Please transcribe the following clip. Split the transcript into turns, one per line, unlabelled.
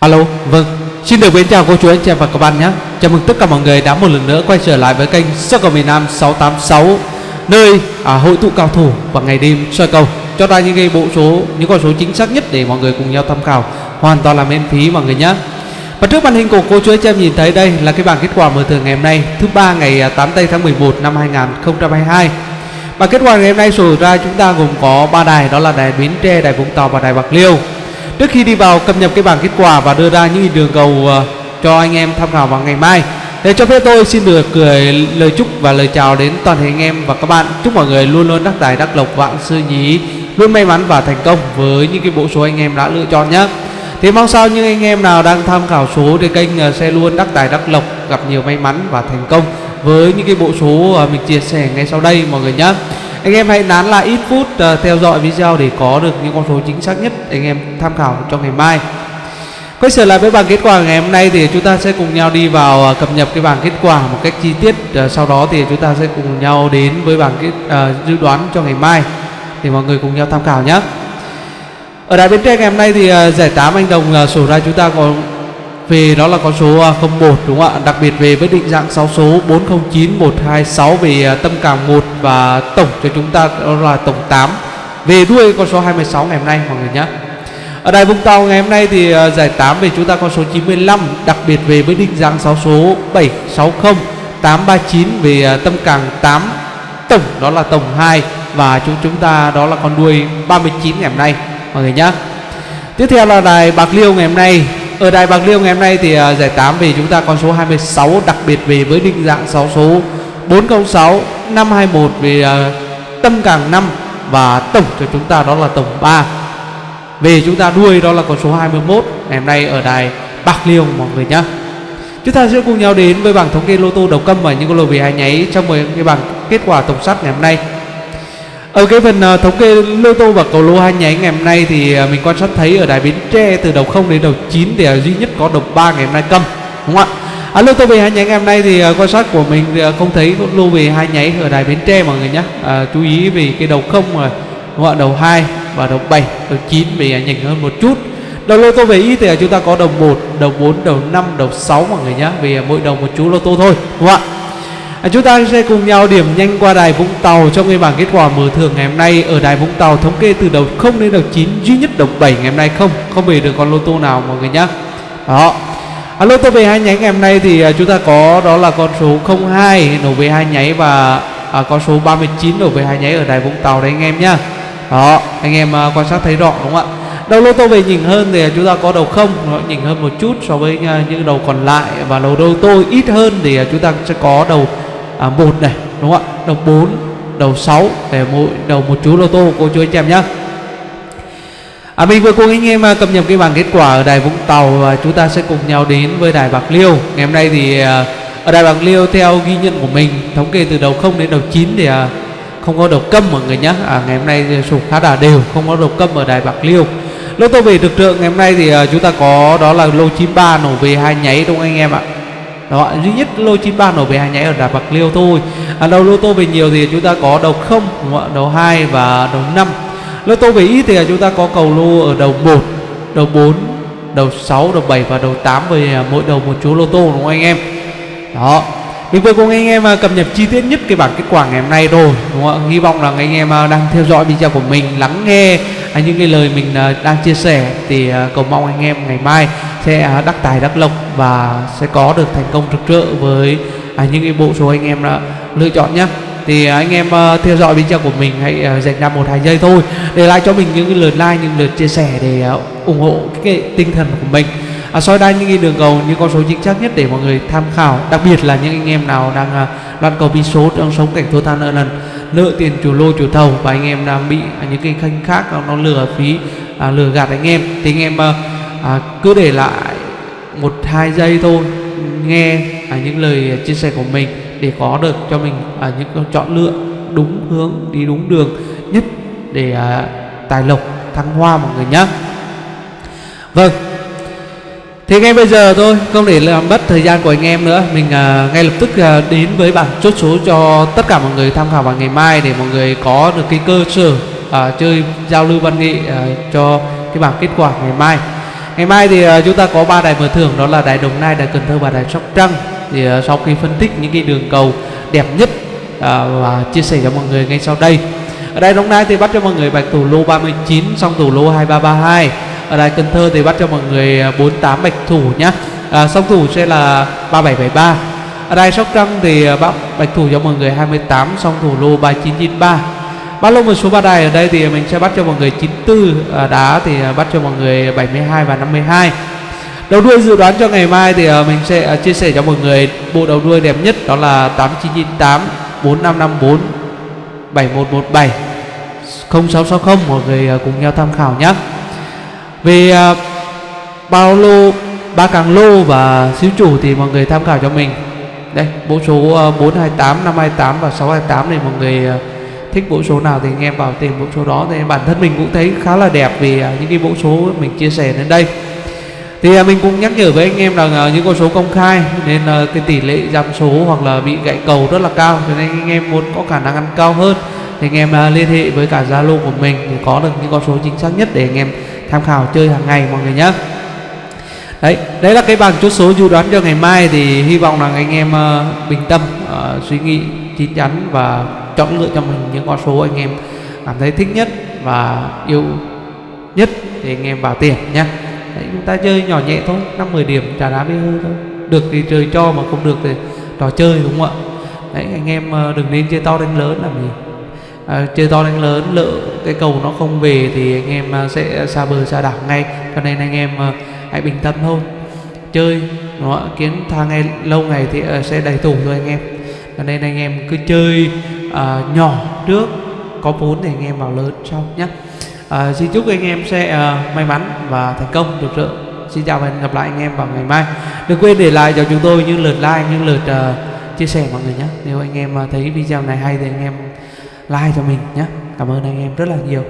Alo, vâng. Xin được mến chào cô chú anh chị và các bạn nhé. Chào mừng tất cả mọi người đã một lần nữa quay trở lại với kênh Soccer cầu miền Nam 686 Nơi à, hội tụ cao thủ và ngày đêm soi cầu. Cho ra những cái bộ số, những con số chính xác nhất để mọi người cùng nhau tham khảo. Hoàn toàn là miễn phí mọi người nhé. Và trước màn hình của cô chú anh chị em nhìn thấy đây là cái bảng kết quả mở thưởng ngày hôm nay Thứ ba ngày à, 8 tây tháng 11 năm 2022 Và kết quả ngày hôm nay sổ ra chúng ta gồm có ba đài đó là đài Bến Tre, đài Vũng Tàu và đài Bạc Liêu. Trước khi đi vào cập nhật cái bảng kết quả và đưa ra những đường cầu ờ, cho anh em tham khảo vào ngày mai để cho phép tôi xin được gửi lời chúc và lời chào đến toàn thể anh em và các bạn. Chúc mọi người luôn luôn đắc tài, đắc lộc, vạn sư nhí Luôn may mắn và thành công với những cái bộ số anh em đã lựa chọn nhé. Thế mong sao những anh em nào đang tham khảo số trên kênh ờ, sẽ luôn đắc tài, đắc lộc, Gặp nhiều may mắn và thành công với những cái bộ số ờ, mình chia sẻ ngay sau đây mọi người nhé anh em hãy nán lại ít phút uh, theo dõi video để có được những con số chính xác nhất anh em tham khảo cho ngày mai. Quay trở lại với bảng kết quả ngày hôm nay thì chúng ta sẽ cùng nhau đi vào uh, cập nhật cái bảng kết quả một cách chi tiết uh, sau đó thì chúng ta sẽ cùng nhau đến với bảng kết uh, dự đoán cho ngày mai để mọi người cùng nhau tham khảo nhé. Ở đại bến tre ngày hôm nay thì uh, giải 8 anh đồng uh, sổ ra chúng ta có về đó là con số à, 01 đúng không ạ? Đặc biệt về với định dạng 6 số 409126 về à, tâm cảm 1 và tổng cho chúng ta, đó là tổng 8 về đuôi con số 26 ngày hôm nay, mọi người nhé. Ở đài Vũng Tàu ngày hôm nay thì à, giải 8 về chúng ta con số 95 đặc biệt về với định dạng 6 số 760 839 về tâm càng 8 tổng đó là tổng 2 và chúng chúng ta đó là con đuôi 39 ngày hôm nay, mọi người nhé. Tiếp theo là đài Bạc Liêu ngày hôm nay ở Đài Bạc Liêu ngày hôm nay thì uh, giải 8 vì chúng ta con số 26 đặc biệt về với định dạng 6 số 406 521 về uh, tâm càng 5 và tổng cho chúng ta đó là tổng 3 về chúng ta đuôi đó là con số 21 ngày hôm nay ở đài Bạc Liêu mọi người nhé chúng ta sẽ cùng nhau đến với bảng thống kê lô tô đầu câm và những con lô về hai nháy trong 10 cái bảng kết quả tổng sắt ngày hôm nay ở cái phần uh, thống kê lô tô và cầu lô hai nháy ngày hôm nay thì uh, mình quan sát thấy ở đài bến tre từ đầu 0 đến đầu 9 thì uh, duy nhất có đầu 3 ngày hôm nay cầm đúng không ạ? À, lô tô về hai nháy ngày hôm nay thì uh, quan sát của mình thì, uh, không thấy lô về hai nháy ở đài bến tre mọi người nhé Uh, chú ý vì cái đầu 0 rồi đúng không ạ? Đầu 2 và đầu 7 đầu 9 bị uh, nhỉnh hơn một chút. Đầu lô tô về ít thì uh, chúng ta có đầu 1 đầu 4 đầu 5 đầu 6 mọi người nhé vì uh, mỗi đầu một chú lô tô thôi đúng không ạ? À, chúng ta sẽ cùng nhau điểm nhanh qua đài Vũng Tàu trong cái bảng kết quả mở thưởng ngày hôm nay ở đài Vũng Tàu thống kê từ đầu 0 đến đầu 9 duy nhất đầu 7 ngày hôm nay không. Không về được con lô tô nào mọi người nhé đó. À, lô tô về hai nháy ngày hôm nay thì à, chúng ta có đó là con số 02 nổ về hai nháy và à, con số 39 nổ về hai nháy ở đài Vũng Tàu đấy anh em nhá. Đó anh em à, quan sát thấy rõ đúng không ạ? Đầu lô tô về nhỉnh hơn thì à, chúng ta có đầu không nó nhỉnh hơn một chút so với à, những đầu còn lại và đầu lô tô ít hơn thì chúng ta sẽ có đầu à, một này đúng không ạ? Đầu 4 đầu 6 để mỗi đầu một chú lô tô cô chú anh em nhé À, mình vừa cùng anh em à, cập nhật cái bảng kết quả ở đài Vũng Tàu và chúng ta sẽ cùng nhau đến với đài Bạc Liêu. Ngày hôm nay thì à, ở đài Bạc Liêu theo ghi nhận của mình thống kê từ đầu 0 đến đầu 9 thì à, không có đầu câm mọi người nhé à, ngày hôm nay sụp khá là đều không có đầu câm ở đài Bạc Liêu. Lô tô về thực tượng ngày hôm nay thì à, chúng ta có đó là lô 93 nổ về hai nháy đúng không anh em ạ? Đó duy nhất lô 93 nổ về hai nháy ở đà bạc liêu thôi. À, đầu lô tô về nhiều thì chúng ta có đầu không đầu 2 và đầu 5 lô tô về ít thì chúng ta có cầu lô ở đầu 1 đầu 4 đầu 6 đầu 7 và đầu 8 về à, mỗi đầu một chú lô tô đúng không anh em? Đó. Mình vừa cùng anh em à, cập nhật chi tiết nhất cái bảng kết quả ngày hôm nay rồi đúng không? hy vọng là anh em à, đang theo dõi video của mình lắng nghe những cái lời mình đang chia sẻ thì cầu mong anh em ngày mai sẽ à, đắc tài đắc lộc và sẽ có được thành công rực rỡ với à, những cái bộ số anh em đã lựa chọn nhé thì anh em ờ, theo dõi video của mình hãy ờ, dành ra một hai giây thôi để lại cho mình những cái lượt like những lượt chia sẻ để ờ, ủng hộ cái tinh thần của mình. À, soi đa những cái đường cầu những con số chính xác nhất để mọi người tham khảo đặc biệt là những anh em nào đang à, loạn cầu bi số đang sống cảnh thua tha nợ lần nợ tiền chủ lô chủ thầu và anh em đang bị à, những cái khanh khác nó lừa phí à, lừa gạt anh em. Thì anh em à, à, cứ để lại một hai giây thôi nghe à, những lời chia sẻ của mình để có được cho mình à, những chọn lựa đúng hướng đi đúng đường nhất để à, tài lộc thăng hoa mọi người nhé vâng. Thế ngay bây giờ thôi không để làm mất thời gian của anh em nữa mình à, ngay lập tức à, đến với bảng chốt số cho tất cả mọi người tham khảo vào ngày mai để mọi người có được cái cơ sở à, chơi giao lưu văn nghệ à, cho cái bảng kết quả ngày mai ngày mai thì ờ, chúng ta có ba đài mở thưởng đó là đài đồng nai đài cần thơ và đài sóc trăng. Thì ờ, sau khi phân tích những cái đường cầu đẹp nhất ờ, và chia sẻ cho mọi người ngay sau đây. Ở đài đồng nai thì bắt cho mọi người bạch thủ lô 39 xong thủ lô 2332 ở đài cần thơ thì bắt cho mọi người 48 bạch thủ nhá. À, song thủ sẽ là 3773 ở đài sóc trăng thì bắt bạch thủ cho mọi người 28 song thủ lô 3993 Bắt lô một số ba đài ở đây thì mình sẽ bắt cho mọi người 94 à, đá thì à, bắt cho mọi người 72 và 52 Đầu đuôi dự đoán cho ngày mai thì à, mình sẽ à, chia sẻ cho mọi người bộ đầu đuôi đẹp nhất đó là 8998 4554 7117 0660 mọi người cùng nhau tham khảo nhé Về bao lô ba càng lô và xíu chủ thì mọi người tham khảo cho mình. Đây bộ số 428 528 và 628 này mọi người thích bộ số nào thì anh em vào tìm bộ số đó. Thì bản thân mình cũng thấy khá là đẹp vì à, những cái bộ số mình chia sẻ đến đây. Thì à, mình cũng nhắc nhở với anh em rằng à, những con số công khai nên ờ, cái tỷ lệ giảm số hoặc là bị gãy cầu rất là cao. Cho nên anh em muốn có khả năng ăn cao hơn thì anh em liên hệ với cả Zalo của mình để có được những con số chính xác nhất để anh em tham khảo chơi hàng ngày mọi người nhé đấy đấy là cái bảng chốt số dự đoán cho ngày mai. Thì hy vọng rằng anh em ờ, bình tâm uh, suy nghĩ chín chắn và chọn lựa cho mình những con số anh em cảm thấy thích nhất và yêu nhất thì anh em vào tiền nhé đấy, chúng ta chơi nhỏ nhẹ thôi năm 10 điểm trả đá bê hư thôi. Được thì trời cho mà không được thì trò chơi đúng không ạ? Đấy anh em ờ, đừng nên chơi to đánh lớn làm gì. À, chơi to đánh lớn lỡ cái cầu nó không về thì anh em ờ, sẽ xa bờ xa đảo ngay. Cho nên anh em hãy bình tâm thôi. Chơi nó kiến thang ngay lâu ngày thì sẽ đầy tủ thôi anh em. Cho nên anh em cứ chơi uh, nhỏ trước có vốn thì anh em vào lớn sau nhé. Uh, xin chúc anh em sẽ uh, may mắn và thành công. Được sự xin chào và hẹn gặp lại anh em vào ngày mai. Đừng quên để lại cho chúng tôi những lượt like những lượt uh, chia sẻ mọi người nhé. Nếu anh em uh, thấy video này hay thì anh em like cho mình nhé. Cảm ơn anh em rất là nhiều.